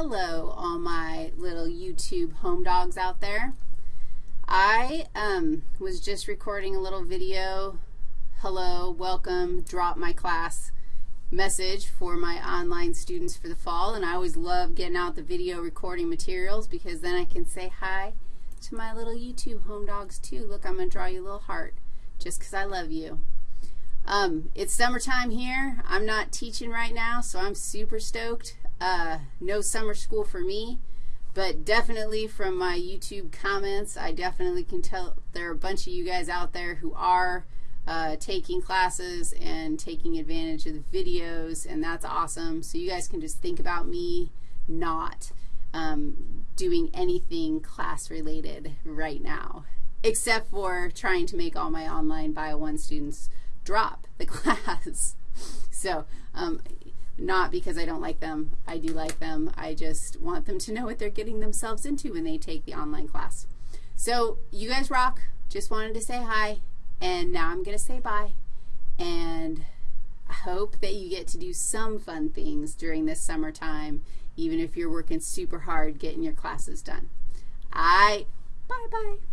hello, all my little YouTube home dogs out there. I um, was just recording a little video, hello, welcome, drop my class message for my online students for the fall, and I always love getting out the video recording materials because then I can say hi to my little YouTube home dogs too. Look, I'm going to draw you a little heart just because I love you. Um, it's summertime here. I'm not teaching right now, so I'm super stoked. Uh, no summer school for me, but definitely from my YouTube comments, I definitely can tell there are a bunch of you guys out there who are uh, taking classes and taking advantage of the videos, and that's awesome. So you guys can just think about me not um, doing anything class-related right now, except for trying to make all my online Bio 1 students drop the class. so um, not because I don't like them. I do like them. I just want them to know what they're getting themselves into when they take the online class. So you guys rock. Just wanted to say hi, and now I'm going to say bye. And I hope that you get to do some fun things during this summertime, even if you're working super hard getting your classes done. All right. Bye-bye.